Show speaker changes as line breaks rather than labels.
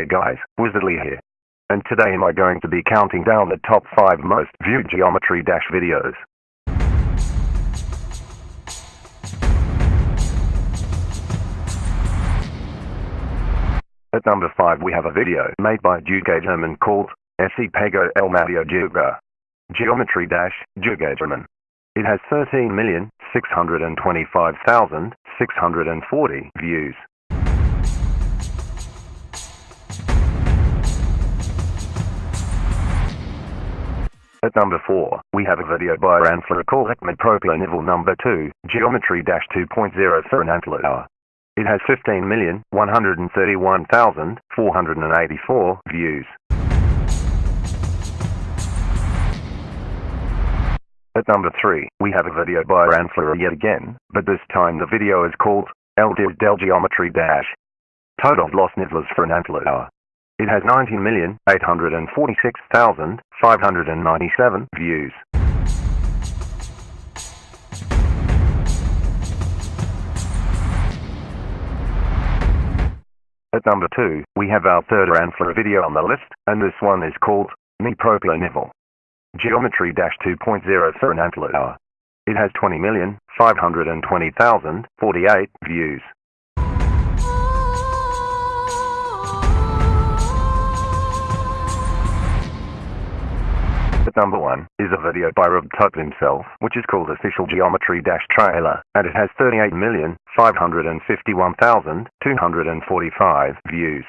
Hey guys, Wizardly here. And today am I going to be counting down the top 5 most viewed Geometry Dash videos. At number 5 we have a video made by Duke German called SE Pego El Mario Juga. Geometry Dash, JuegaGerman. It has 13,625,640 views. At number 4, we have a video by Ranfler called Proplanivil number 2, Geometry 2.0 for an Antler. It has 15,131,484 views. At number 3, we have a video by Ranfler yet again, but this time the video is called El Del Geometry Dash. Total lost nivlas for an Antler. It has 19,846,597 views. At number 2, we have our third Ranfler video on the list, and this one is called Me Proplanivil. Geometry 2.0 for an Antler. It has 20,520,048 views. At number 1 is a video by Rob Tut himself, which is called Official Geometry Dash Trailer, and it has 38,551,245 views.